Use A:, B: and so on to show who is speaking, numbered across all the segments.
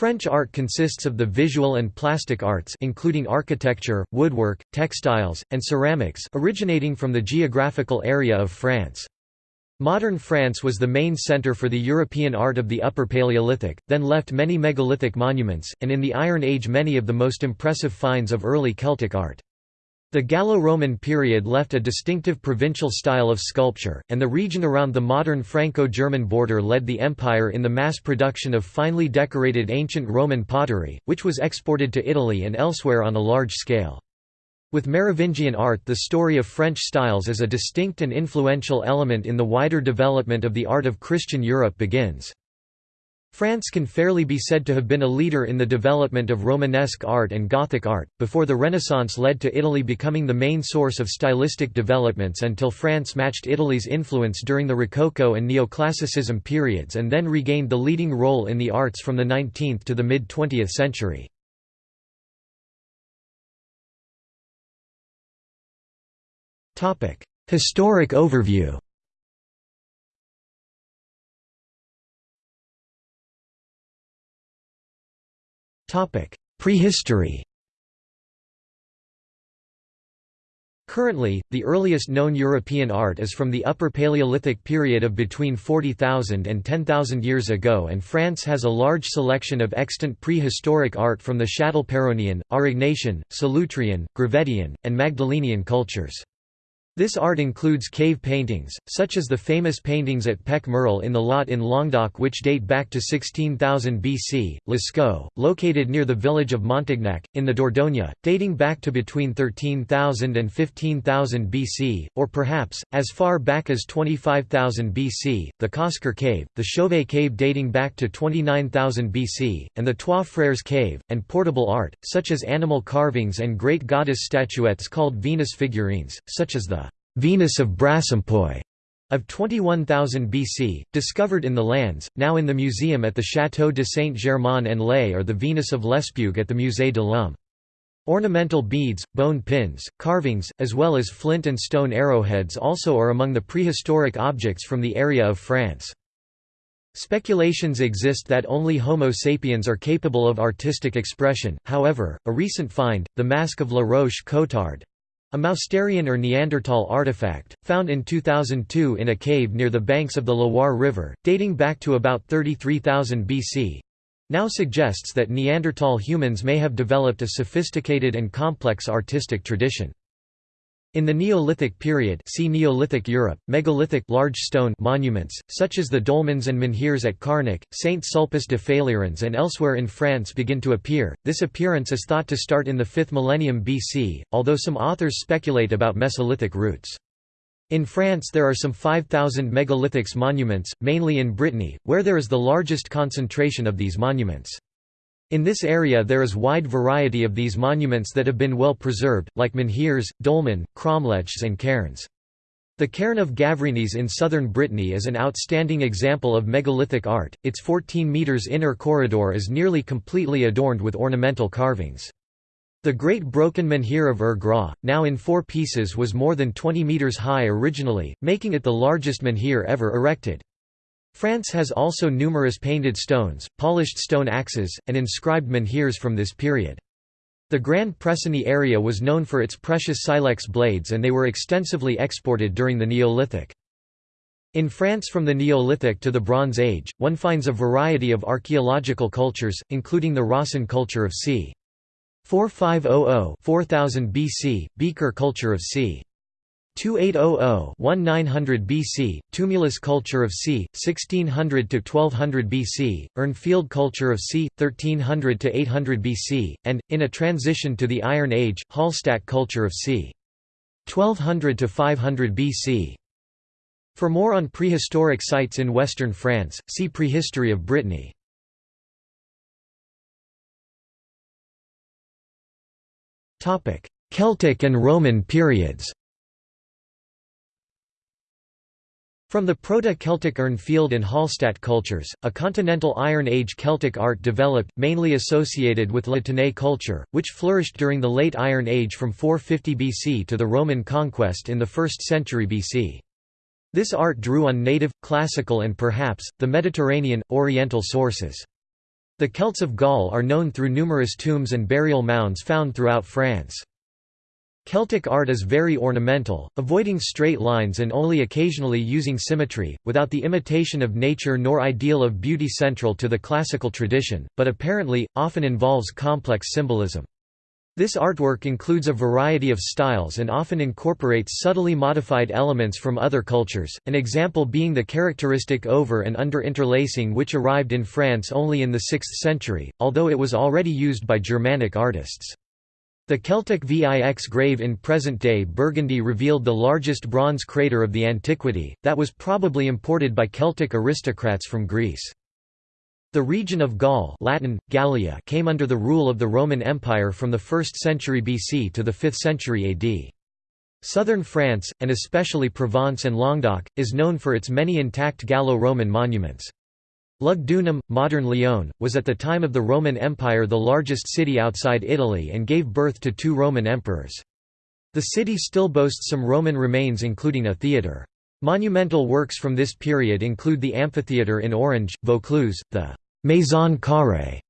A: French art consists of the visual and plastic arts including architecture, woodwork, textiles, and ceramics originating from the geographical area of France. Modern France was the main centre for the European art of the Upper Paleolithic, then left many megalithic monuments, and in the Iron Age many of the most impressive finds of early Celtic art. The Gallo-Roman period left a distinctive provincial style of sculpture, and the region around the modern Franco-German border led the empire in the mass production of finely decorated ancient Roman pottery, which was exported to Italy and elsewhere on a large scale. With Merovingian art the story of French styles as a distinct and influential element in the wider development of the art of Christian Europe begins. France can fairly be said to have been a leader in the development of Romanesque art and Gothic art, before the Renaissance led to Italy becoming the main source of stylistic developments until France matched Italy's influence during the Rococo and Neoclassicism periods and then regained the leading role in the arts from the 19th to the mid-20th century. Historic overview Prehistory Currently, the earliest known European art is from the Upper Paleolithic period of between 40,000 and 10,000 years ago and France has a large selection of extant prehistoric art from the Châtelperronian, Aurignacian, Solutrean, Gravettian, and Magdalenian cultures. This art includes cave paintings, such as the famous paintings at Pech Merle in the Lot in Languedoc which date back to 16,000 BC, Lascaux, located near the village of Montignac, in the Dordogne, dating back to between 13,000 and 15,000 BC, or perhaps, as far back as 25,000 BC, the Cosquer Cave, the Chauvet Cave dating back to 29,000 BC, and the Trois Frères Cave, and portable art, such as animal carvings and great goddess statuettes called Venus figurines, such as the Venus of Brassempouy of 21,000 BC, discovered in the Landes, now in the museum at the Château de Saint-Germain-en-Laye or the Venus of Lespugue at the Musée de l'Homme. Ornamental beads, bone pins, carvings, as well as flint and stone arrowheads also are among the prehistoric objects from the area of France. Speculations exist that only Homo sapiens are capable of artistic expression, however, a recent find, the Mask of La Roche-Cotard, a Mousterian or Neanderthal artifact, found in 2002 in a cave near the banks of the Loire River, dating back to about 33,000 BC, now suggests that Neanderthal humans may have developed a sophisticated and complex artistic tradition. In the Neolithic period see Neolithic Europe, megalithic large stone monuments, such as the dolmens and menhirs at Carnac, Saint Sulpice de Faleyrens and elsewhere in France begin to appear. This appearance is thought to start in the 5th millennium BC, although some authors speculate about Mesolithic roots. In France there are some 5,000 megalithics monuments, mainly in Brittany, where there is the largest concentration of these monuments. In this area there is wide variety of these monuments that have been well preserved, like menhirs, dolmen, cromlechs and cairns. The cairn of Gavrinis in southern Brittany is an outstanding example of megalithic art, its 14 metres inner corridor is nearly completely adorned with ornamental carvings. The Great Broken Menhir of Ur now in four pieces was more than 20 metres high originally, making it the largest menhir ever erected. France has also numerous painted stones, polished stone axes, and inscribed menhirs from this period. The Grand Pressigny area was known for its precious silex blades and they were extensively exported during the Neolithic. In France from the Neolithic to the Bronze Age, one finds a variety of archaeological cultures, including the Rössen culture of c. 4500-4000 BC, Beaker culture of c. 2800-1900 BC, Tumulus culture of c. 1600–1200 BC, Urnfield culture of c. 1300–800 BC, and, in a transition to the Iron Age, Hallstatt culture of c. 1200–500 BC. For more on prehistoric sites in western France, see Prehistory of Brittany. Celtic and Roman periods From the Proto-Celtic Urnfield and Hallstatt cultures, a continental Iron Age Celtic art developed, mainly associated with La Tène culture, which flourished during the Late Iron Age from 450 BC to the Roman conquest in the 1st century BC. This art drew on native, classical and perhaps, the Mediterranean, Oriental sources. The Celts of Gaul are known through numerous tombs and burial mounds found throughout France. Celtic art is very ornamental, avoiding straight lines and only occasionally using symmetry, without the imitation of nature nor ideal of beauty central to the classical tradition, but apparently, often involves complex symbolism. This artwork includes a variety of styles and often incorporates subtly modified elements from other cultures, an example being the characteristic over and under interlacing which arrived in France only in the 6th century, although it was already used by Germanic artists. The Celtic Vix grave in present-day Burgundy revealed the largest bronze crater of the antiquity, that was probably imported by Celtic aristocrats from Greece. The region of Gaul Latin, Gallia came under the rule of the Roman Empire from the 1st century BC to the 5th century AD. Southern France, and especially Provence and Languedoc, is known for its many intact Gallo-Roman monuments. Lugdunum, modern Lyon, was at the time of the Roman Empire the largest city outside Italy and gave birth to two Roman emperors. The city still boasts some Roman remains including a theatre. Monumental works from this period include the amphitheatre in Orange, Vaucluse, the Maison Carrée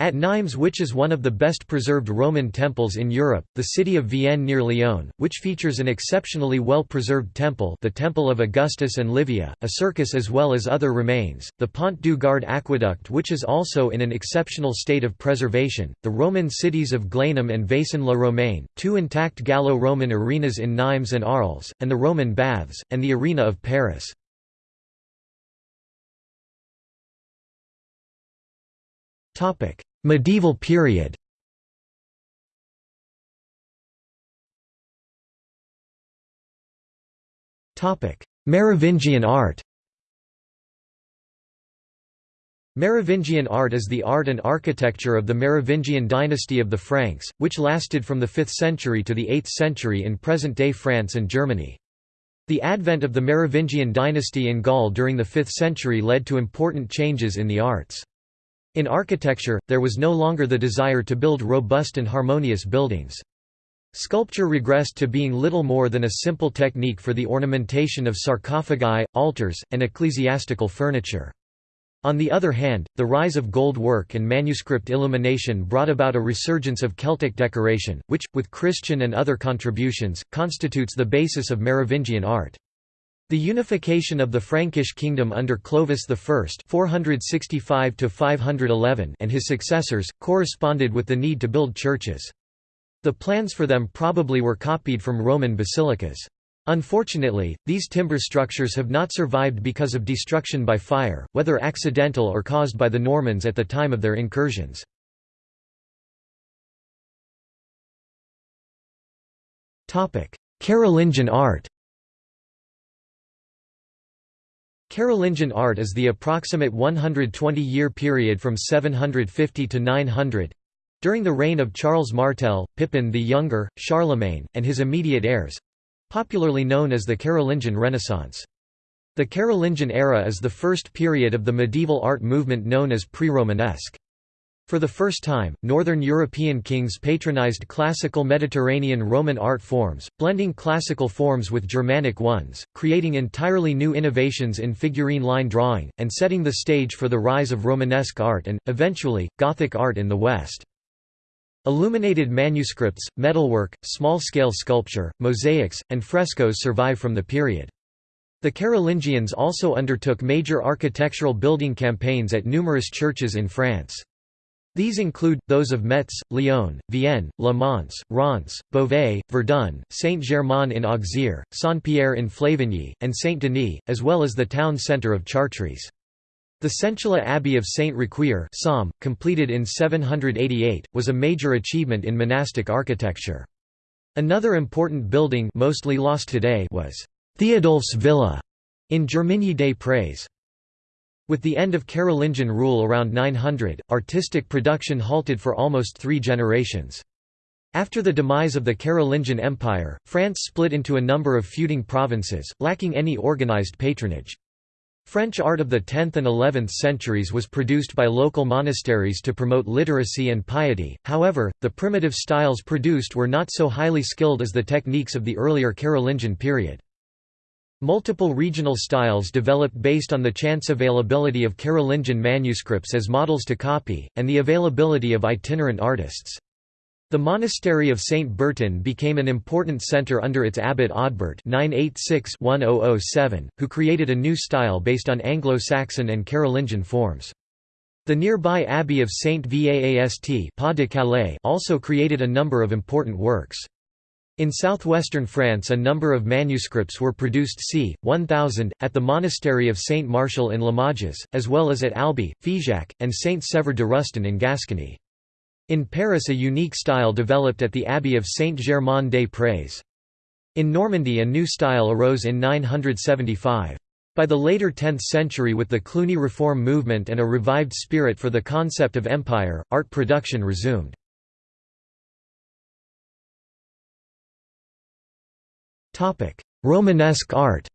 A: at Nimes which is one of the best preserved Roman temples in Europe, the city of Vienne near Lyon, which features an exceptionally well-preserved temple the Temple of Augustus and Livia, a circus as well as other remains, the Pont du Gard aqueduct which is also in an exceptional state of preservation, the Roman cities of Glanum and Vaison-la-Romaine, two intact Gallo-Roman arenas in Nimes and Arles, and the Roman Baths, and the Arena of Paris. Topic Medieval period Merovingian art Merovingian art is the art and architecture of the Merovingian dynasty of the Franks, which lasted from the 5th century to the 8th century in present-day France and Germany. The advent of the Merovingian dynasty in Gaul during the 5th century led to important changes in the arts. In architecture, there was no longer the desire to build robust and harmonious buildings. Sculpture regressed to being little more than a simple technique for the ornamentation of sarcophagi, altars, and ecclesiastical furniture. On the other hand, the rise of gold work and manuscript illumination brought about a resurgence of Celtic decoration, which, with Christian and other contributions, constitutes the basis of Merovingian art. The unification of the Frankish kingdom under Clovis I (465–511) and his successors corresponded with the need to build churches. The plans for them probably were copied from Roman basilicas. Unfortunately, these timber structures have not survived because of destruction by fire, whether accidental or caused by the Normans at the time of their incursions. Carolingian art Carolingian art is the approximate 120-year period from 750 to 900 during the reign of Charles Martel, Pippin the Younger, Charlemagne, and his immediate heirs popularly known as the Carolingian Renaissance. The Carolingian era is the first period of the medieval art movement known as pre-Romanesque. For the first time, Northern European kings patronized classical Mediterranean Roman art forms, blending classical forms with Germanic ones, creating entirely new innovations in figurine line drawing, and setting the stage for the rise of Romanesque art and, eventually, Gothic art in the West. Illuminated manuscripts, metalwork, small-scale sculpture, mosaics, and frescoes survive from the period. The Carolingians also undertook major architectural building campaigns at numerous churches in France. These include, those of Metz, Lyon, Vienne, Le Mans, Reims, Beauvais, Verdun, Saint-Germain-in-Auxerre, Saint-Pierre in Flavigny, and Saint-Denis, as well as the town centre of Chartres. The Centula Abbey of Saint Riquier completed in 788, was a major achievement in monastic architecture. Another important building mostly lost today was Theodulf's Villa in Germigny des Prés. With the end of Carolingian rule around 900, artistic production halted for almost three generations. After the demise of the Carolingian Empire, France split into a number of feuding provinces, lacking any organized patronage. French art of the 10th and 11th centuries was produced by local monasteries to promote literacy and piety, however, the primitive styles produced were not so highly skilled as the techniques of the earlier Carolingian period. Multiple regional styles developed based on the chance availability of Carolingian manuscripts as models to copy, and the availability of itinerant artists. The monastery of St. Bertin became an important centre under its abbot Odbert 986-1007, who created a new style based on Anglo-Saxon and Carolingian forms. The nearby abbey of St. Vaast also created a number of important works. In southwestern France a number of manuscripts were produced c. 1000, at the monastery of Saint Martial in Limoges, as well as at Albi, Figeac, and Saint Sever de Rustan in Gascony. In Paris a unique style developed at the abbey of Saint-Germain-des-Prés. In Normandy a new style arose in 975. By the later 10th century with the Cluny reform movement and a revived spirit for the concept of empire, art production resumed. Romanesque art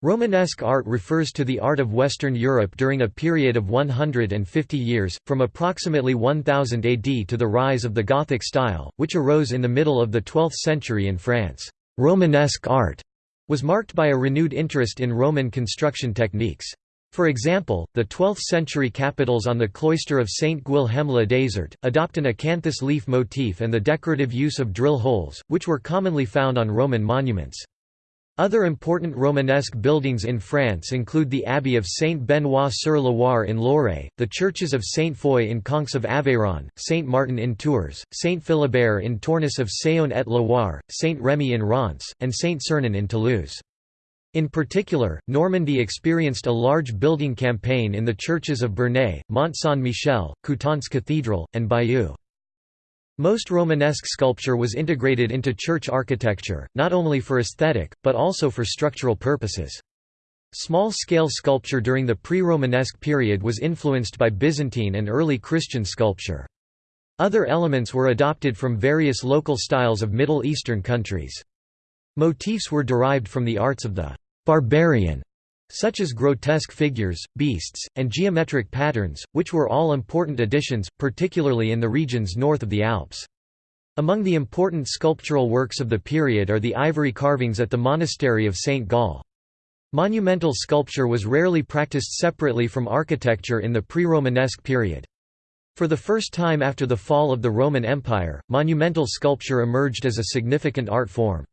A: Romanesque art refers to the art of Western Europe during a period of 150 years, from approximately 1000 AD to the rise of the Gothic style, which arose in the middle of the 12th century in France. Romanesque art was marked by a renewed interest in Roman construction techniques. For example, the 12th-century capitals on the cloister of Saint Guilhem le Désert, adopt an acanthus leaf motif and the decorative use of drill holes, which were commonly found on Roman monuments. Other important Romanesque buildings in France include the Abbey of Saint-Benoît-sur-Loire in Loire, the churches of Saint Foy in Conques of Aveyron, Saint Martin in Tours, Saint Philibert in Tournus of Saône-et-Loire, Saint Remy in Reims, and Saint Sernin in Toulouse. In particular, Normandy experienced a large building campaign in the churches of Bernay, Mont Saint-Michel, Coutances Cathedral, and Bayeux. Most Romanesque sculpture was integrated into church architecture, not only for aesthetic, but also for structural purposes. Small-scale sculpture during the pre-Romanesque period was influenced by Byzantine and early Christian sculpture. Other elements were adopted from various local styles of Middle Eastern countries. Motifs were derived from the arts of the «barbarian», such as grotesque figures, beasts, and geometric patterns, which were all important additions, particularly in the regions north of the Alps. Among the important sculptural works of the period are the ivory carvings at the monastery of St. Gall. Monumental sculpture was rarely practiced separately from architecture in the pre-Romanesque period. For the first time after the fall of the Roman Empire, monumental sculpture emerged as a significant art form.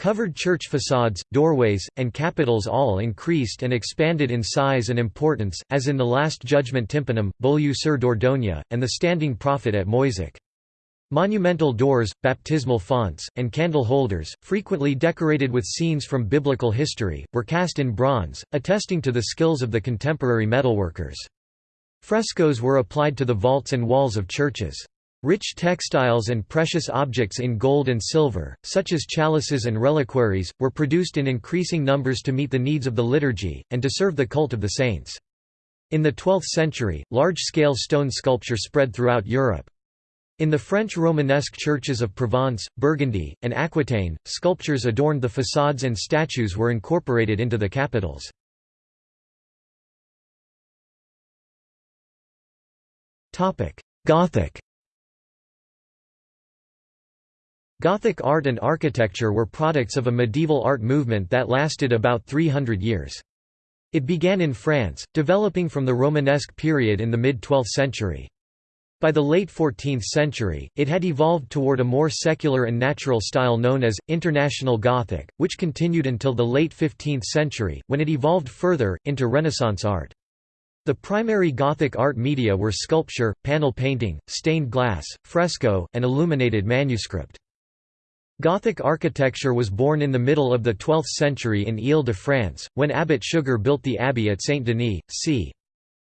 A: Covered church facades, doorways, and capitals all increased and expanded in size and importance, as in the Last Judgment tympanum, Beaulieu sur Dordogne, and the Standing Prophet at Moissac. Monumental doors, baptismal fonts, and candle holders, frequently decorated with scenes from biblical history, were cast in bronze, attesting to the skills of the contemporary metalworkers. Frescoes were applied to the vaults and walls of churches. Rich textiles and precious objects in gold and silver, such as chalices and reliquaries, were produced in increasing numbers to meet the needs of the liturgy, and to serve the cult of the saints. In the 12th century, large-scale stone sculpture spread throughout Europe. In the French Romanesque churches of Provence, Burgundy, and Aquitaine, sculptures adorned the facades and statues were incorporated into the capitals. Gothic Gothic art and architecture were products of a medieval art movement that lasted about 300 years. It began in France, developing from the Romanesque period in the mid-12th century. By the late 14th century, it had evolved toward a more secular and natural style known as, International Gothic, which continued until the late 15th century, when it evolved further, into Renaissance art. The primary Gothic art media were sculpture, panel painting, stained glass, fresco, and illuminated manuscript. Gothic architecture was born in the middle of the 12th century in Ile-de-France, when Abbot Suger built the abbey at Saint-Denis, c.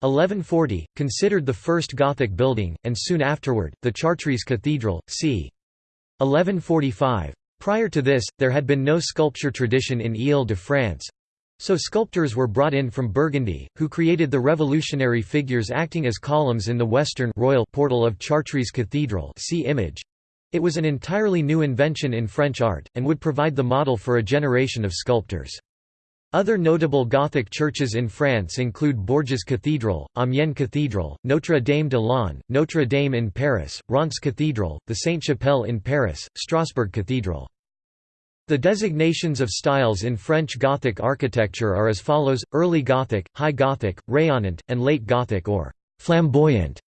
A: 1140, considered the first Gothic building, and soon afterward, the Chartres Cathedral, c. 1145. Prior to this, there had been no sculpture tradition in Ile-de-France, so sculptors were brought in from Burgundy, who created the revolutionary figures acting as columns in the western royal portal of Chartres Cathedral see image. It was an entirely new invention in French art, and would provide the model for a generation of sculptors. Other notable Gothic churches in France include Bourges Cathedral, Amiens Cathedral, Notre Dame de Laon, Notre Dame in Paris, Reims Cathedral, the Sainte-Chapelle in Paris, Strasbourg Cathedral. The designations of styles in French Gothic architecture are as follows, Early Gothic, High Gothic, Rayonnant, and Late Gothic or «flamboyant».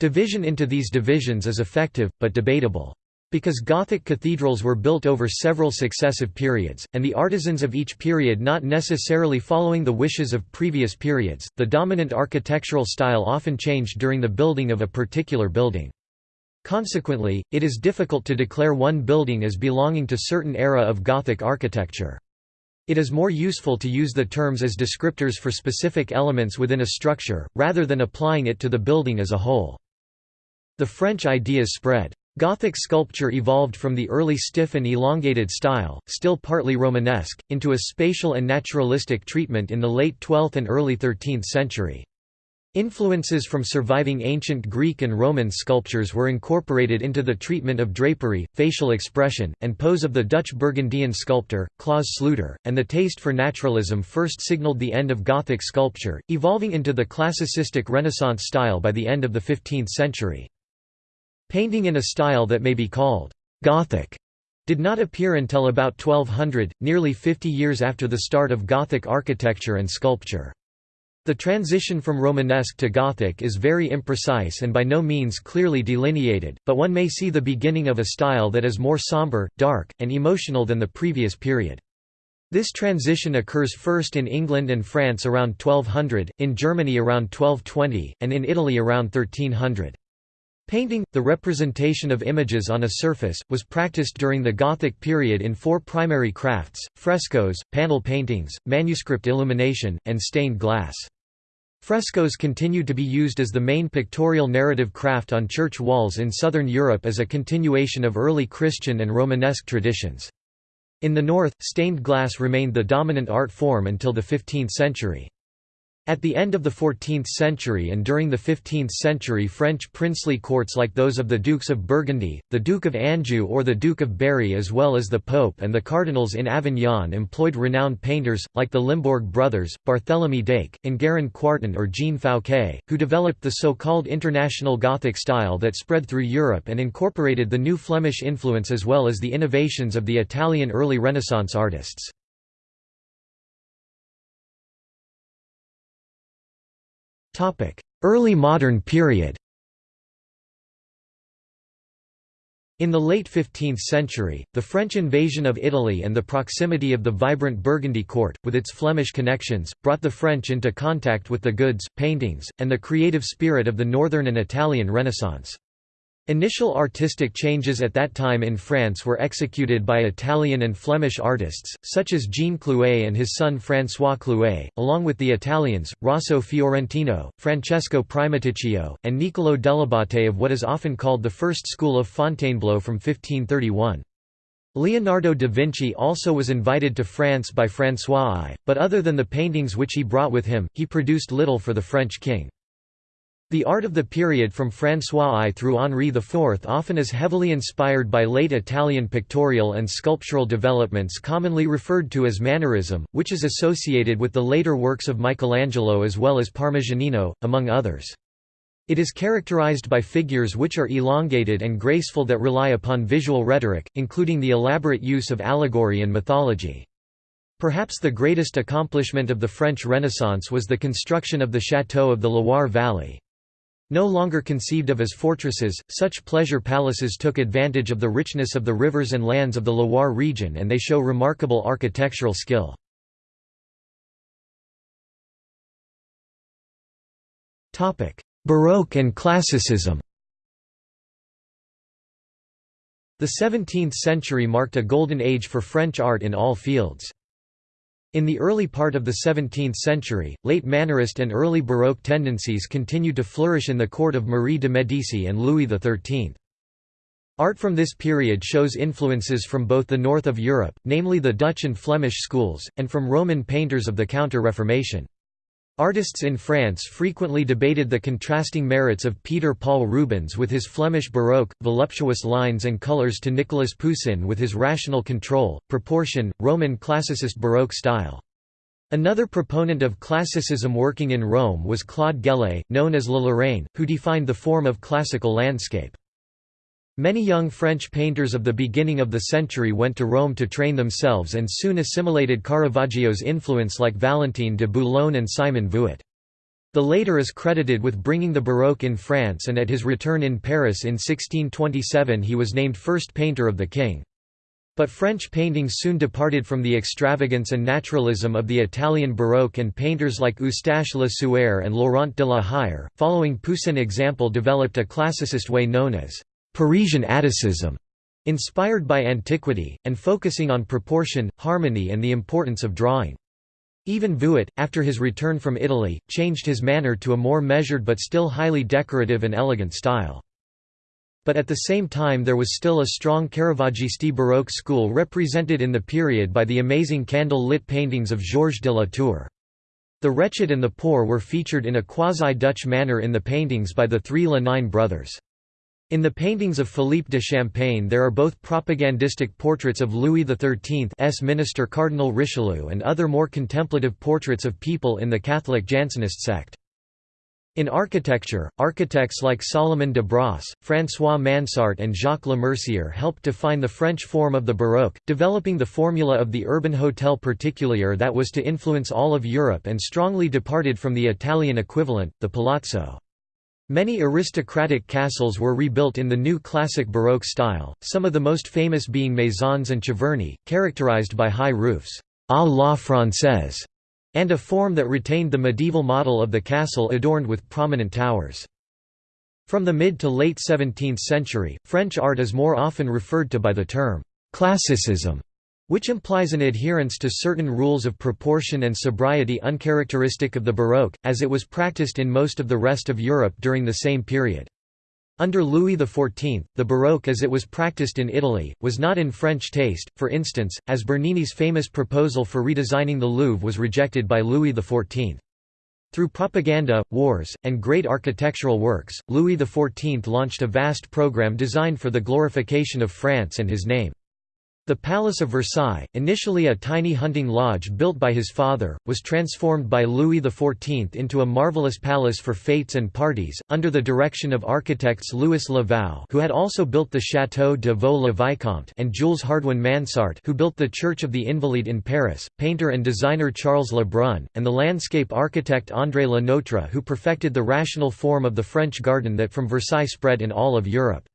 A: Division into these divisions is effective, but debatable. Because Gothic cathedrals were built over several successive periods, and the artisans of each period not necessarily following the wishes of previous periods, the dominant architectural style often changed during the building of a particular building. Consequently, it is difficult to declare one building as belonging to certain era of Gothic architecture. It is more useful to use the terms as descriptors for specific elements within a structure, rather than applying it to the building as a whole. The French ideas spread. Gothic sculpture evolved from the early stiff and elongated style, still partly Romanesque, into a spatial and naturalistic treatment in the late 12th and early 13th century. Influences from surviving ancient Greek and Roman sculptures were incorporated into the treatment of drapery, facial expression, and pose of the Dutch Burgundian sculptor, Claus Sluter, and the taste for naturalism first signaled the end of Gothic sculpture, evolving into the classicistic Renaissance style by the end of the 15th century. Painting in a style that may be called Gothic did not appear until about 1200, nearly 50 years after the start of Gothic architecture and sculpture. The transition from Romanesque to Gothic is very imprecise and by no means clearly delineated, but one may see the beginning of a style that is more somber, dark, and emotional than the previous period. This transition occurs first in England and France around 1200, in Germany around 1220, and in Italy around 1300. Painting, the representation of images on a surface, was practiced during the Gothic period in four primary crafts, frescoes, panel paintings, manuscript illumination, and stained glass. Frescoes continued to be used as the main pictorial narrative craft on church walls in southern Europe as a continuation of early Christian and Romanesque traditions. In the north, stained glass remained the dominant art form until the 15th century. At the end of the 14th century and during the 15th century French princely courts like those of the Dukes of Burgundy, the Duke of Anjou or the Duke of Berry as well as the Pope and the cardinals in Avignon employed renowned painters, like the Limbourg brothers, Barthélemy d'Eyck, Enguerrand Quarton or Jean Fouquet, who developed the so-called international Gothic style that spread through Europe and incorporated the new Flemish influence as well as the innovations of the Italian early Renaissance artists. Early modern period In the late 15th century, the French invasion of Italy and the proximity of the vibrant Burgundy court, with its Flemish connections, brought the French into contact with the goods, paintings, and the creative spirit of the Northern and Italian Renaissance. Initial artistic changes at that time in France were executed by Italian and Flemish artists, such as Jean Clouet and his son François Clouet, along with the Italians, Rosso Fiorentino, Francesco Primaticcio, and Niccolò dell'Abate of what is often called the first school of Fontainebleau from 1531. Leonardo da Vinci also was invited to France by François I, but other than the paintings which he brought with him, he produced little for the French king. The art of the period from François I through Henri IV often is heavily inspired by late Italian pictorial and sculptural developments commonly referred to as Mannerism, which is associated with the later works of Michelangelo as well as Parmigianino, among others. It is characterized by figures which are elongated and graceful that rely upon visual rhetoric, including the elaborate use of allegory and mythology. Perhaps the greatest accomplishment of the French Renaissance was the construction of the Château of the Loire Valley. No longer conceived of as fortresses, such pleasure palaces took advantage of the richness of the rivers and lands of the Loire region and they show remarkable architectural skill. Baroque and Classicism The 17th century marked a golden age for French art in all fields. In the early part of the 17th century, late Mannerist and early Baroque tendencies continued to flourish in the court of Marie de Medici and Louis XIII. Art from this period shows influences from both the north of Europe, namely the Dutch and Flemish schools, and from Roman painters of the Counter-Reformation. Artists in France frequently debated the contrasting merits of Peter Paul Rubens with his Flemish Baroque, voluptuous lines and colours to Nicolas Poussin with his rational control, proportion, Roman classicist Baroque style. Another proponent of classicism working in Rome was Claude Gelée, known as Le Lorrain, who defined the form of classical landscape. Many young French painters of the beginning of the century went to Rome to train themselves and soon assimilated Caravaggio's influence like Valentine de Boulogne and Simon Vouet. The later is credited with bringing the Baroque in France and at his return in Paris in 1627 he was named first painter of the king. But French painting soon departed from the extravagance and naturalism of the Italian Baroque and painters like Eustache Lesueur and Laurent de la Hire, following Poussin example developed a classicist way known as Parisian Atticism, inspired by antiquity, and focusing on proportion, harmony and the importance of drawing. Even Vouet, after his return from Italy, changed his manner to a more measured but still highly decorative and elegant style. But at the same time there was still a strong Caravaggisti Baroque school represented in the period by the amazing candle-lit paintings of Georges de la Tour. The wretched and the poor were featured in a quasi-Dutch manner in the paintings by the three Le Nain brothers. In the paintings of Philippe de Champaigne there are both propagandistic portraits of Louis XIII's minister Cardinal Richelieu and other more contemplative portraits of people in the Catholic Jansenist sect. In architecture, architects like Salomon de Brosse, François Mansart and Jacques Lemercier helped define the French form of the Baroque, developing the formula of the urban hotel particulier that was to influence all of Europe and strongly departed from the Italian equivalent, the palazzo. Many aristocratic castles were rebuilt in the new classic Baroque style, some of the most famous being maisons and Cheverny, characterized by high roofs à la française, and a form that retained the medieval model of the castle adorned with prominent towers. From the mid to late 17th century, French art is more often referred to by the term «classicism», which implies an adherence to certain rules of proportion and sobriety uncharacteristic of the Baroque, as it was practiced in most of the rest of Europe during the same period. Under Louis XIV, the Baroque as it was practiced in Italy, was not in French taste, for instance, as Bernini's famous proposal for redesigning the Louvre was rejected by Louis XIV. Through propaganda, wars, and great architectural works, Louis XIV launched a vast program designed for the glorification of France and his name. The Palace of Versailles, initially a tiny hunting lodge built by his father, was transformed by Louis XIV into a marvelous palace for fêtes and parties, under the direction of architects Louis Le Vau who had also built the Château de Vaux-le-Vicomte and Jules Hardouin Mansart who built the Church of the Invalides in Paris, painter and designer Charles Le Brun, and the landscape architect André Le Notre who perfected the rational form of the French garden that from Versailles spread in all of Europe.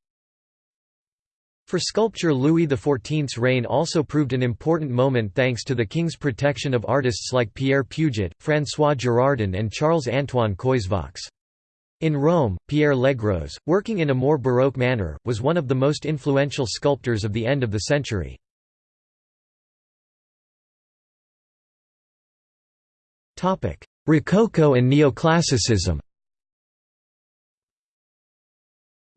A: For sculpture Louis XIV's reign also proved an important moment thanks to the king's protection of artists like Pierre Puget, François Girardon and Charles-Antoine Coysevox. In Rome, Pierre Legros, working in a more Baroque manner, was one of the most influential sculptors of the end of the century. Rococo and Neoclassicism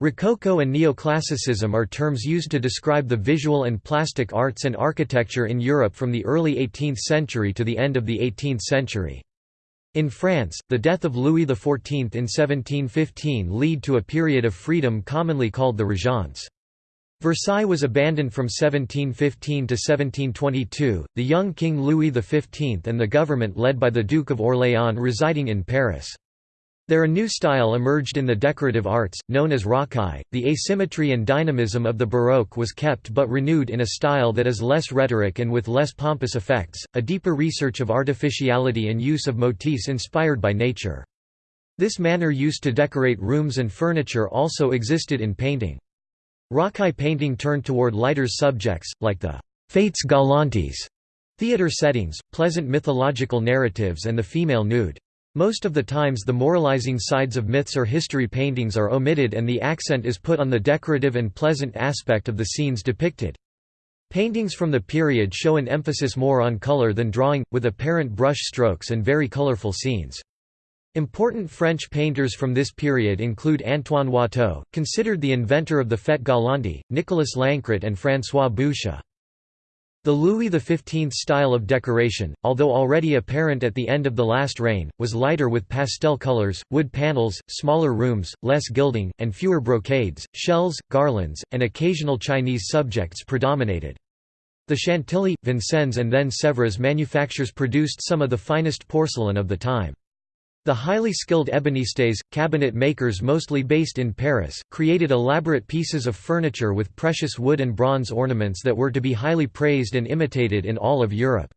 A: Rococo and Neoclassicism are terms used to describe the visual and plastic arts and architecture in Europe from the early 18th century to the end of the 18th century. In France, the death of Louis XIV in 1715 led to a period of freedom commonly called the Régence. Versailles was abandoned from 1715 to 1722, the young King Louis XV and the government led by the Duke of Orléans residing in Paris. There a new style emerged in the decorative arts, known as rocaille. The asymmetry and dynamism of the Baroque was kept but renewed in a style that is less rhetoric and with less pompous effects, a deeper research of artificiality and use of motifs inspired by nature. This manner used to decorate rooms and furniture also existed in painting. Rocaille painting turned toward lighter subjects, like the «fêtes galantes», theatre settings, pleasant mythological narratives and the female nude. Most of the times the moralizing sides of myths or history paintings are omitted and the accent is put on the decorative and pleasant aspect of the scenes depicted. Paintings from the period show an emphasis more on color than drawing, with apparent brush strokes and very colorful scenes. Important French painters from this period include Antoine Watteau, considered the inventor of the fête galante, Nicolas Lancret and François Boucher. The Louis XV style of decoration, although already apparent at the end of the last reign, was lighter with pastel colors, wood panels, smaller rooms, less gilding, and fewer brocades, shells, garlands, and occasional Chinese subjects predominated. The Chantilly, Vincennes and then Sèvres manufactures produced some of the finest porcelain of the time. The highly skilled ébénistes, cabinet makers mostly based in Paris, created elaborate pieces of furniture with precious wood and bronze ornaments that were to be highly praised and imitated in all of Europe.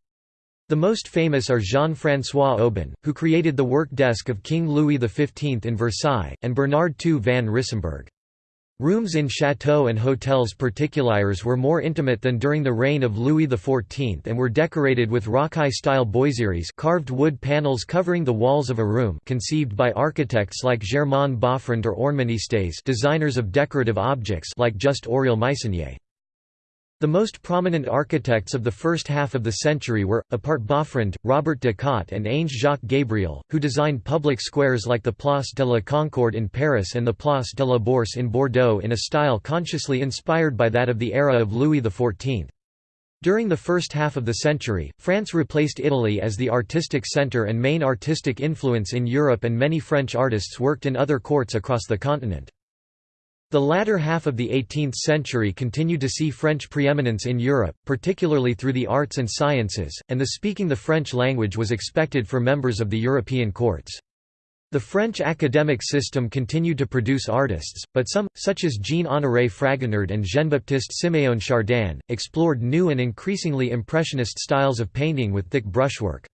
A: The most famous are Jean-François Oeben, who created the work desk of King Louis XV in Versailles, and Bernard II van Risenburgh. Rooms in chateaux and hotels particuliers were more intimate than during the reign of Louis XIV and were decorated with rocaille-style boiseries carved wood panels covering the walls of a room conceived by architects like Germain Boffrand or Ornemanistes designers of decorative objects like Just Auriol Meissonier. The most prominent architects of the first half of the century were, apart Boffrand, Robert de Cotte and Ange Jacques Gabriel, who designed public squares like the Place de la Concorde in Paris and the Place de la Bourse in Bordeaux in a style consciously inspired by that of the era of Louis XIV. During the first half of the century, France replaced Italy as the artistic centre and main artistic influence in Europe and many French artists worked in other courts across the continent. The latter half of the 18th century continued to see French preeminence in Europe, particularly through the arts and sciences, and the speaking the French language was expected for members of the European courts. The French academic system continued to produce artists, but some, such as Jean-Honoré Fragonard and Jean-Baptiste Siméon Chardin, explored new and increasingly impressionist styles of painting with thick brushwork.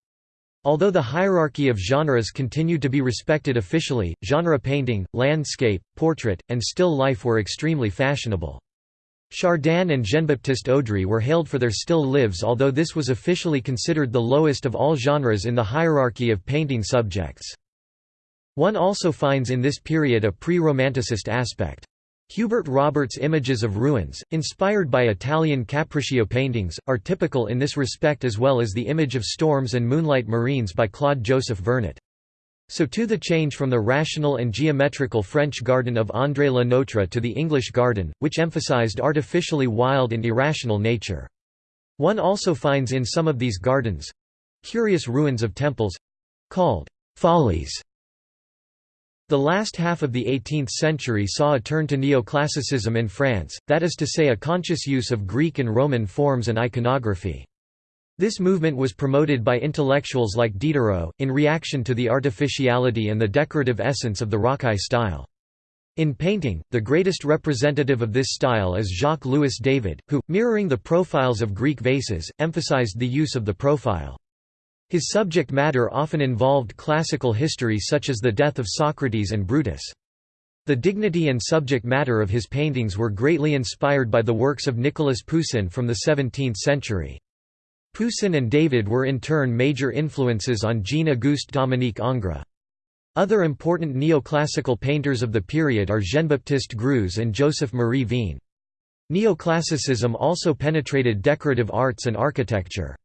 A: Although the hierarchy of genres continued to be respected officially, genre painting, landscape, portrait, and still life were extremely fashionable. Chardin and Jean-Baptiste Oudry were hailed for their still lives although this was officially considered the lowest of all genres in the hierarchy of painting subjects. One also finds in this period a pre-romanticist aspect. Hubert Roberts' images of ruins, inspired by Italian Capriccio paintings, are typical in this respect as well as the image of storms and moonlight marines by Claude-Joseph Vernet. So too the change from the rational and geometrical French garden of André Le Nôtre to the English garden, which emphasized artificially wild and irrational nature. One also finds in some of these gardens—curious ruins of temples—called follies the last half of the 18th century saw a turn to neoclassicism in France, that is to say a conscious use of Greek and Roman forms and iconography. This movement was promoted by intellectuals like Diderot, in reaction to the artificiality and the decorative essence of the rocaille style. In painting, the greatest representative of this style is Jacques-Louis David, who, mirroring the profiles of Greek vases, emphasized the use of the profile. His subject matter often involved classical history such as the death of Socrates and Brutus. The dignity and subject matter of his paintings were greatly inspired by the works of Nicolas Poussin from the 17th century. Poussin and David were in turn major influences on Jean-Auguste Dominique Ingres. Other important neoclassical painters of the period are Jean-Baptiste Greuze and Joseph-Marie Vien. Neoclassicism also penetrated decorative arts and architecture.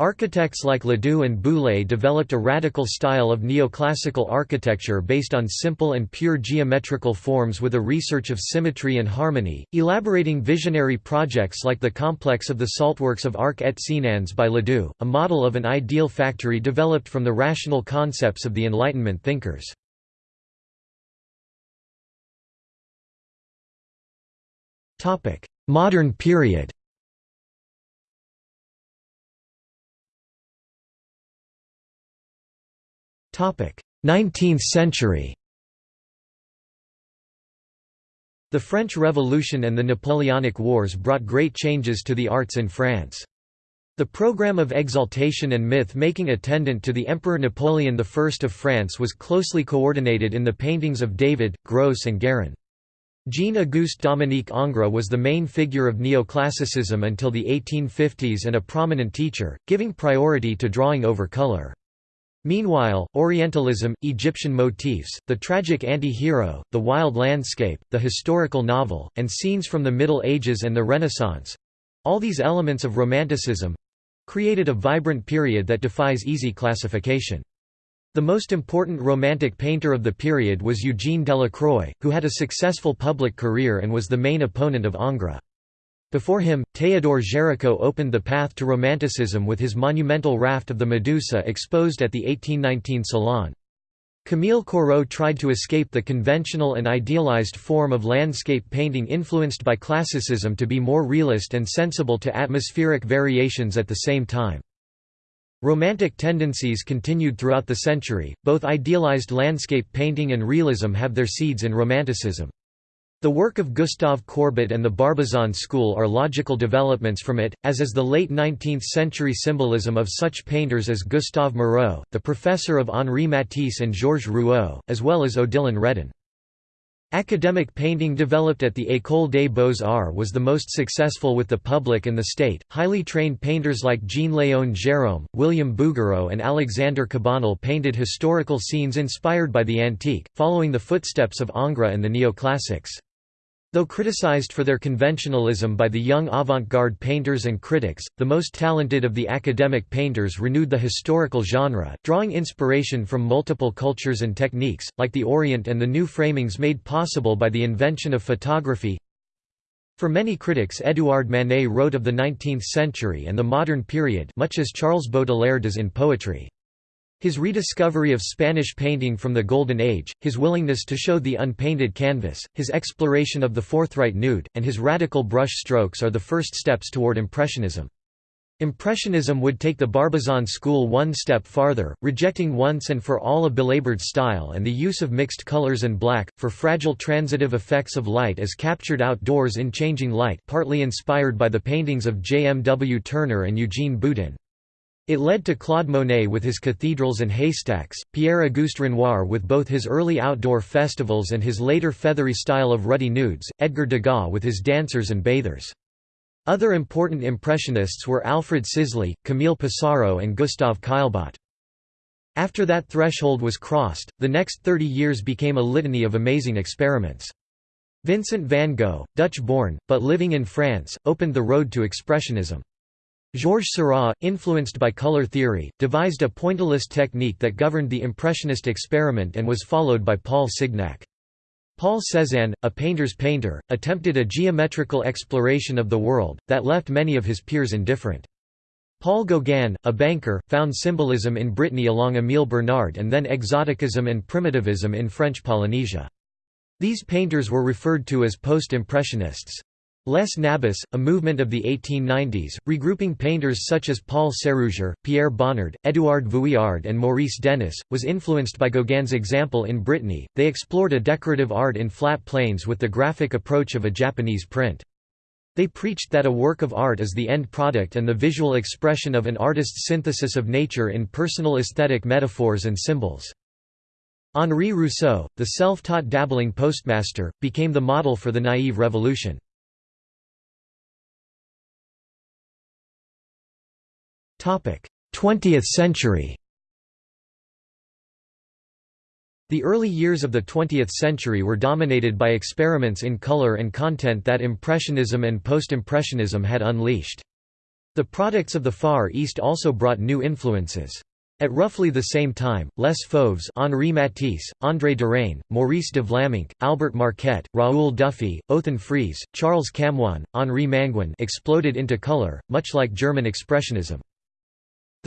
A: Architects like Ledoux and Boullée developed a radical style of neoclassical architecture based on simple and pure geometrical forms with a research of symmetry and harmony, elaborating visionary projects like the complex of the saltworks of Arc et Senans by Ledoux, a model of an ideal factory developed from the rational concepts of the Enlightenment thinkers. Modern period 19th century The French Revolution and the Napoleonic Wars brought great changes to the arts in France. The program of exaltation and myth-making attendant to the Emperor Napoleon I of France was closely coordinated in the paintings of David, Gros and Guérin. Jean-Auguste Dominique Ingres was the main figure of neoclassicism until the 1850s and a prominent teacher, giving priority to drawing over color. Meanwhile, Orientalism, Egyptian motifs, the tragic anti-hero, the wild landscape, the historical novel, and scenes from the Middle Ages and the Renaissance—all these elements of Romanticism—created a vibrant period that defies easy classification. The most important Romantic painter of the period was Eugène Delacroix, who had a successful public career and was the main opponent of Ingres. Before him, Théodore Géricault opened the path to Romanticism with his monumental raft of the Medusa exposed at the 1819 Salon. Camille Corot tried to escape the conventional and idealized form of landscape painting influenced by classicism to be more realist and sensible to atmospheric variations at the same time. Romantic tendencies continued throughout the century, both idealized landscape painting and realism have their seeds in Romanticism. The work of Gustave Courbet and the Barbizon school are logical developments from it, as is the late 19th-century symbolism of such painters as Gustave Moreau, the professor of Henri Matisse and Georges Rouault, as well as Odilon Redon. Academic painting developed at the École des Beaux-Arts was the most successful with the public and the state. Highly trained painters like Jean-Léon Gérôme, William Bouguereau and Alexander Cabanel painted historical scenes inspired by the antique, following the footsteps of Ingres and the neoclassics. Though criticized for their conventionalism by the young avant-garde painters and critics, the most talented of the academic painters renewed the historical genre, drawing inspiration from multiple cultures and techniques, like the Orient and the new framings made possible by the invention of photography. For many critics Édouard Manet wrote of the 19th century and the modern period much as Charles Baudelaire does in poetry. His rediscovery of Spanish painting from the Golden Age, his willingness to show the unpainted canvas, his exploration of the forthright nude, and his radical brush strokes are the first steps toward Impressionism. Impressionism would take the Barbizon school one step farther, rejecting once and for all a belabored style and the use of mixed colors and black, for fragile transitive effects of light as captured outdoors in changing light partly inspired by the paintings of J. M. W. Turner and Eugene Boudin. It led to Claude Monet with his cathedrals and haystacks, Pierre-Auguste Renoir with both his early outdoor festivals and his later feathery style of ruddy nudes, Edgar Degas with his dancers and bathers. Other important Impressionists were Alfred Sisley, Camille Pissarro and Gustave Caillebotte. After that threshold was crossed, the next 30 years became a litany of amazing experiments. Vincent van Gogh, Dutch-born, but living in France, opened the road to Expressionism. Georges Seurat, influenced by color theory, devised a pointillist technique that governed the Impressionist experiment and was followed by Paul Signac. Paul Cézanne, a painter's painter, attempted a geometrical exploration of the world, that left many of his peers indifferent. Paul Gauguin, a banker, found symbolism in Brittany along Émile Bernard and then exoticism and primitivism in French Polynesia. These painters were referred to as post-impressionists. Les Nabis, a movement of the 1890s, regrouping painters such as Paul Sérusier, Pierre Bonnard, Édouard Vuillard and Maurice Denis, was influenced by Gauguin's example in Brittany. They explored a decorative art in flat planes with the graphic approach of a Japanese print. They preached that a work of art is the end product and the visual expression of an artist's synthesis of nature in personal aesthetic metaphors and symbols. Henri Rousseau, the self-taught dabbling postmaster, became the model for the naive revolution. 20th century The early years of the 20th century were dominated by experiments in color and content that Impressionism and Post-Impressionism had unleashed. The products of the Far East also brought new influences. At roughly the same time, Les Fauves Henri Matisse, André Derain, Maurice de Vlaminck, Albert Marquet, Raoul Dufy, Othon Friesz, Charles Camoin, Henri Manguin exploded into color, much like German Expressionism.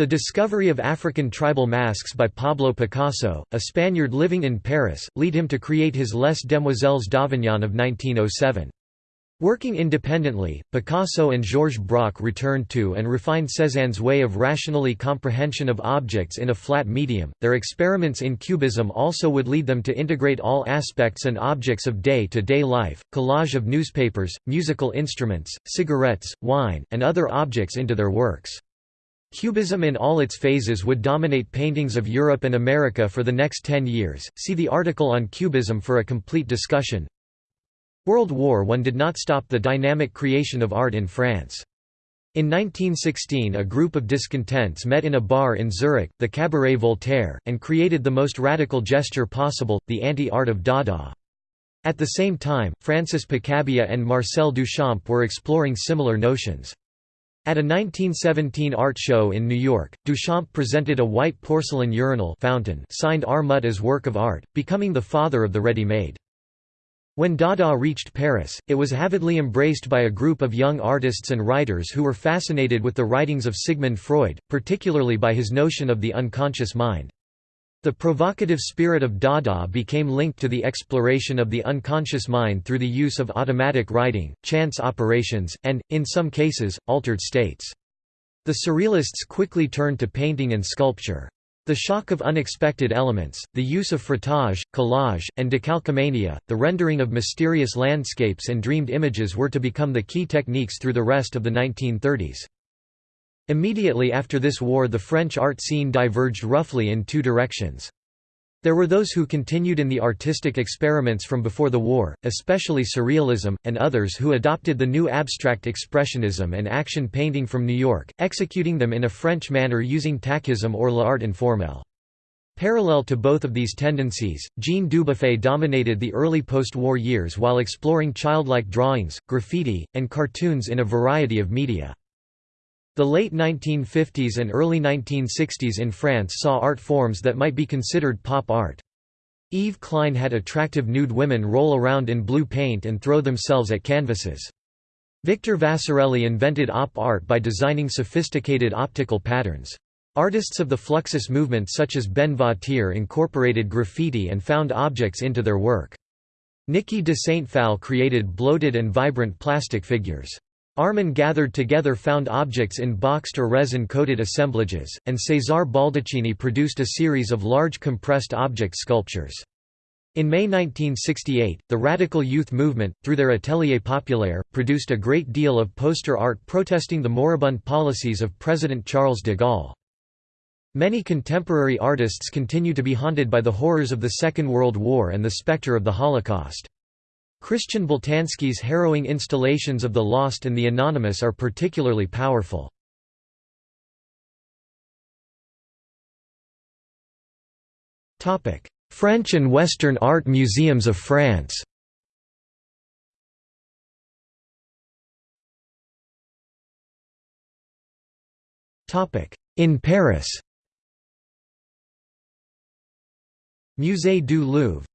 A: The discovery of African tribal masks by Pablo Picasso, a Spaniard living in Paris, lead him to create his Les Demoiselles d'Avignon of 1907. Working independently, Picasso and Georges Braque returned to and refined Cézanne's way of rationally comprehension of objects in a flat medium. Their experiments in cubism also would lead them to integrate all aspects and objects of day to day life collage of newspapers, musical instruments, cigarettes, wine, and other objects into their works. Cubism in all its phases would dominate paintings of Europe and America for the next ten years. See the article on Cubism for a complete discussion. World War I did not stop the dynamic creation of art in France. In 1916 a group of discontents met in a bar in Zurich, the Cabaret Voltaire, and created the most radical gesture possible, the anti-art of Dada. At the same time, Francis Picabia and Marcel Duchamp were exploring similar notions. At a 1917 art show in New York, Duchamp presented a white porcelain urinal fountain signed R. Mutt as work of art, becoming the father of the ready-made. When Dada reached Paris, it was avidly embraced by a group of young artists and writers who were fascinated with the writings of Sigmund Freud, particularly by his notion of the unconscious mind. The provocative spirit of Dada became linked to the exploration of the unconscious mind through the use of automatic writing, chance operations, and, in some cases, altered states. The Surrealists quickly turned to painting and sculpture. The shock of unexpected elements, the use of frottage, collage, and decalcomania, the rendering of mysterious landscapes and dreamed images were to become the key techniques through the rest of the 1930s. Immediately after this war the French art scene diverged roughly in two directions. There were those who continued in the artistic experiments from before the war, especially Surrealism, and others who adopted the new abstract expressionism and action painting from New York, executing them in a French manner using tachisme or l'art informel. Parallel to both of these tendencies, Jean Dubuffet dominated the early post-war years while exploring childlike drawings, graffiti, and cartoons in a variety of media. The late 1950s and early 1960s in France saw art forms that might be considered pop art. Yves Klein had attractive nude women roll around in blue paint and throw themselves at canvases. Victor Vasarely invented op art by designing sophisticated optical patterns. Artists of the Fluxus movement such as Ben Vautier incorporated graffiti and found objects into their work. Niki de Saint Phalle created bloated and vibrant plastic figures. Arman gathered together found objects in boxed or resin-coated assemblages, and Cesare Baldaccini produced a series of large compressed object sculptures. In May 1968, the Radical Youth Movement, through their Atelier Populaire, produced a great deal of poster art protesting the moribund policies of President Charles de Gaulle. Many contemporary artists continue to be haunted by the horrors of the Second World War and the specter of the Holocaust. Christian Boltanski's harrowing installations of the lost and the anonymous are particularly powerful. French and Western art museums of France. In Paris. Musée du Louvre.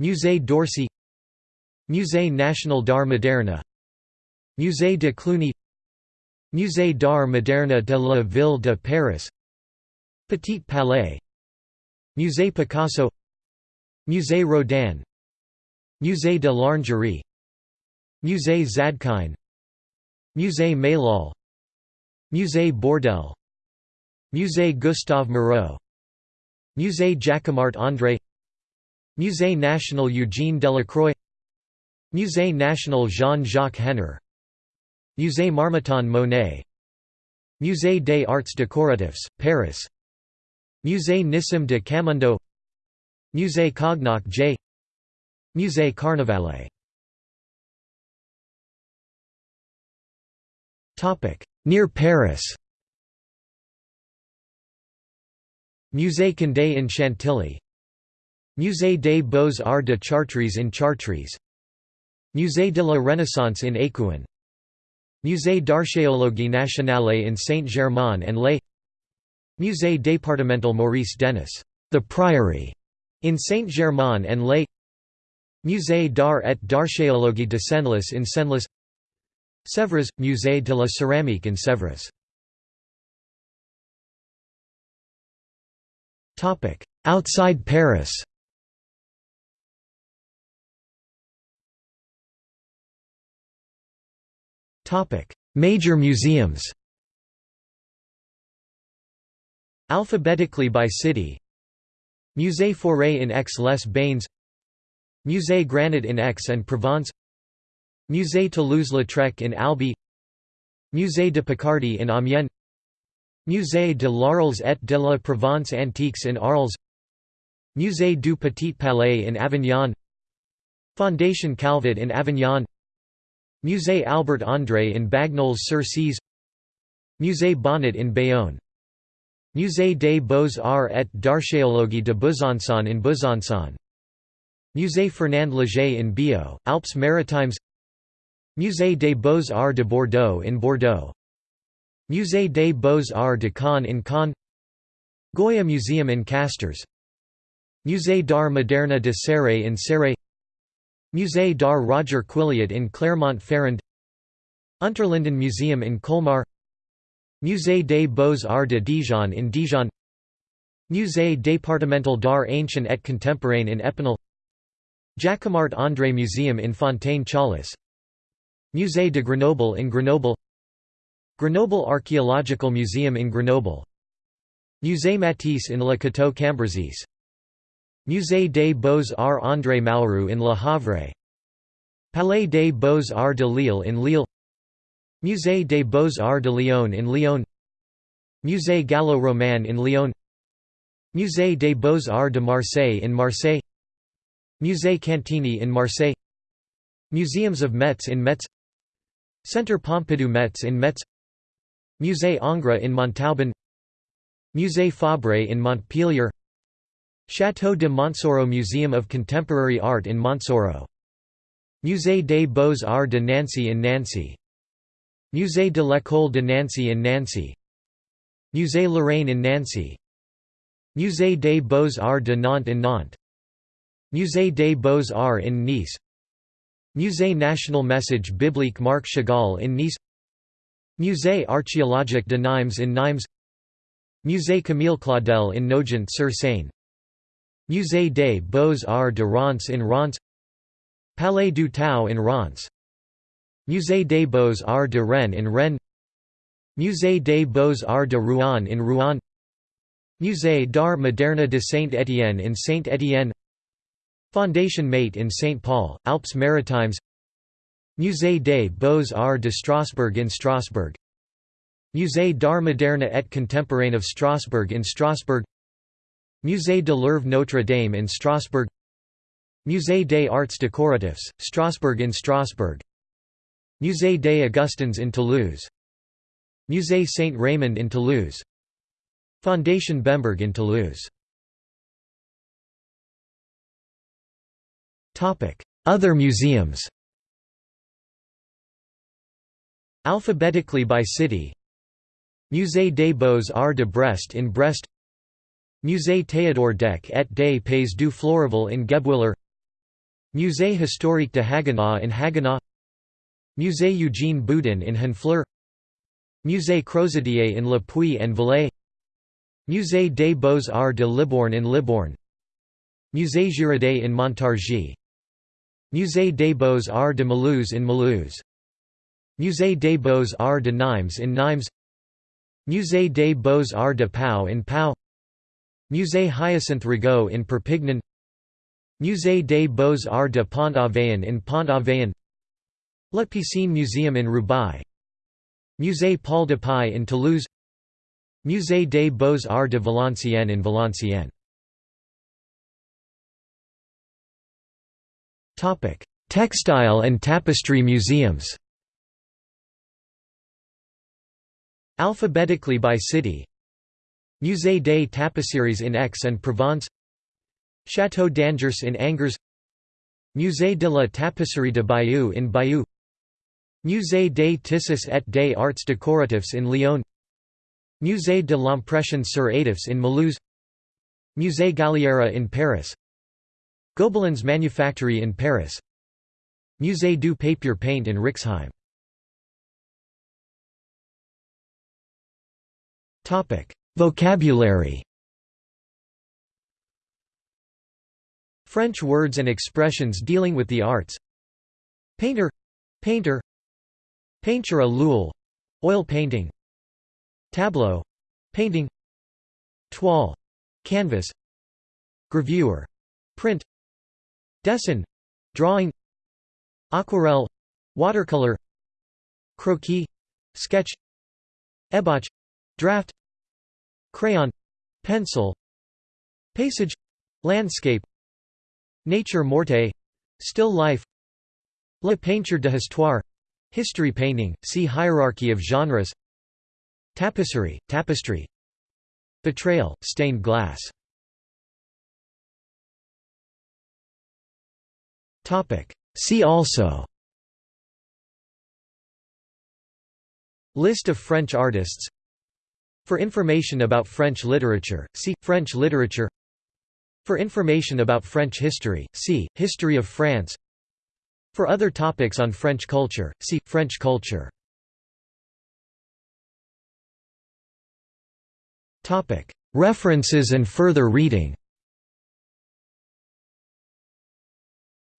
A: Musée d'Orsay Musée national d'art moderne Musée de Cluny Musée d'art moderne de la Ville de Paris Petit Palais Musée Picasso Musée Rodin Musée de l'Orangerie Musée Zadkine Musée Maillol Musée Bourdelle Musée Gustave Moreau Musée Jacquemart André Musée national Eugène Delacroix Musée national Jean-Jacques Henner. Musée Marmottan Monet. Musée des Arts Décoratifs, Paris. Musée Nissim de Camondo Musée Cognac J. Musée Carnavalet. Near Paris. Musée Condé in Chantilly. Musée des Beaux-Arts de Chartres in Chartres Musée de la Renaissance in Écouen. Musée d'archéologie nationale in Saint-Germain-en-Laye Musée départemental Maurice Denis the Priory in Saint-Germain-en-Laye Musée d'art et d'archéologie de Senlis in Senlis. Sèvres – Musée de la Céramique in Sèvres. Outside Paris Major museums Alphabetically by city Musée Fauré in Aix-les-Bains Musée Granet in Aix-en-Provence Musée Toulouse-Lautrec in Albi Musée de Picardie in Amiens Musée de l'Arles et de la Provence Antiques in Arles Musée du Petit Palais in Avignon Fondation Calvet in Avignon Musée Albert André in Bagnols-sur-Cèze Musée Bonnat in Bayonne Musée des Beaux-Arts et d'Archéologie de Besançon in Besançon Musée Fernand Léger in Biot, Alpes-Maritimes Musée des Beaux-Arts de Bordeaux in Bordeaux Musée des Beaux-Arts de Caen in Caen Goya Museum in Castres Musée d'Art Moderne de Céret in Céret Musée d'Art Roger Quilliot in Clermont-Ferrand Unterlinden Museum in Colmar Musée des Beaux-Arts de Dijon in Dijon Musée départemental d'art ancien et contemporain in Epinal Jacquemart André Museum in Fontaine-Chaalis Musée de Grenoble in Grenoble Grenoble Archaeological Museum in Grenoble Musée Matisse in Le Cateau Cambrésis Musée des Beaux-Arts André Malraux in Le Havre. Palais des Beaux-Arts de Lille in Lille. Musée des Beaux-Arts de Lyon in Lyon. Musée Gallo-Roman in Lyon. Musée des Beaux-Arts de Marseille in Marseille. Musée Cantini in Marseille. Museums of Metz in Metz. Centre Pompidou Metz in Metz. Musée Ingres in Montauban. Musée Fabre in Montpellier Château de Montsoreau Museum of Contemporary Art in Montsoreau Musée des Beaux-Arts de Nancy in Nancy. Musée de l'École de Nancy in Nancy. Musée Lorraine in Nancy. Musée des Beaux-Arts de Nantes in Nantes. Musée des Beaux-Arts in Nice. Musée National Message Biblique Marc Chagall in Nice. Musée archéologique de Nimes in Nimes. Musée Camille Claudel in Nogent-sur-Seine Musée des Beaux-Arts de Reims in Reims Palais du Tau in Reims Musée des Beaux-Arts de Rennes in Rennes Musée des Beaux-Arts de Rouen in Rouen Musée d'Art Moderne de Saint-Étienne in Saint-Étienne Fondation Maeght in St. Paul, Alpes-Maritimes Musée des Beaux-Arts de Strasbourg in Strasbourg Musée d'Art Moderne et Contemporain of Strasbourg in Strasbourg Musée de l'Oeuvre Notre-Dame in Strasbourg Musée des Arts Décoratifs, Strasbourg in Strasbourg Musée des Augustins in Toulouse Musée Saint-Raymond in Toulouse Fondation Bemberg in Toulouse. Other museums. Alphabetically by city. Musée des Beaux-Arts de Brest in Brest Musée Théodore Deck et des Pays du Florival in Guebwiller Musée historique de Haguenau in Haguenau Musée Eugène Boudin in Honfleur Musée Crozatier in Le Puy en Velay Musée des Beaux-Arts de Libourne in Libourne Musée Girodet in Montargis Musée des Beaux-Arts de Mulhouse in Mulhouse Musée des Beaux-Arts de Nimes in Nimes Musée des Beaux-Arts de Pau in Pau Musée Hyacinthe Rigaud in Perpignan. Musée des Beaux-Arts de Pont-Aven in Pont-Aven. La Piscine Museum in Roubaix. Musée Paul Dupuy in Toulouse. Musée des Beaux-Arts de Valenciennes in Valenciennes. Textile and tapestry museums. Alphabetically by city Musée des Tapisseries in Aix and Provence Château d'Angers in Angers Musée de la Tapisserie de Bayeux in Bayeux Musée des Tissus et des Arts Décoratifs in Lyon Musée de l'Impression sur Étoffes in Mulhouse Musée Galliera in Paris Gobelins Manufactory in Paris Musée du Papier Peint in Rixheim Vocabulary. French words and expressions dealing with the arts. Painter. Painter. Peinture à l'huile. Oil painting. Tableau. Painting. Toile. Canvas. Gravure. Print. Dessin. Drawing. Aquarelle. Watercolor. Croquis. Sketch. Ébauche Draft Crayon Pencil Paysage Landscape Nature morte Still life La peinture de histoire History painting, see Hierarchy of genres Tapisserie, tapestry vitrail stained glass. Topic. See also. List of French artists for information about French literature, see, French literature. For information about French history, see, History of France. For other topics on French culture, see, French culture. References and further reading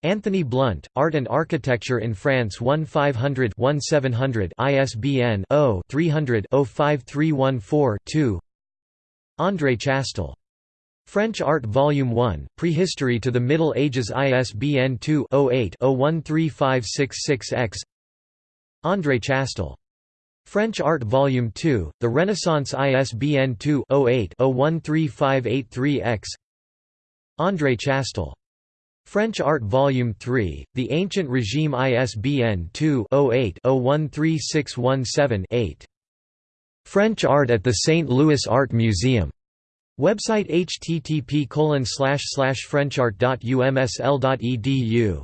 A: Anthony Blunt, Art and Architecture in France 1-500-1700 ISBN 0-300-05314-2 André Chastel. French Art Volume 1, Prehistory to the Middle Ages ISBN 2-08-013566-X André Chastel. French Art Volume 2, The Renaissance ISBN 2-08-013583-X André Chastel. French Art Volume 3, The Ancient Regime ISBN 2-08-013617-8. French Art at the St. Louis Art Museum. Website http frenchartumsl.edu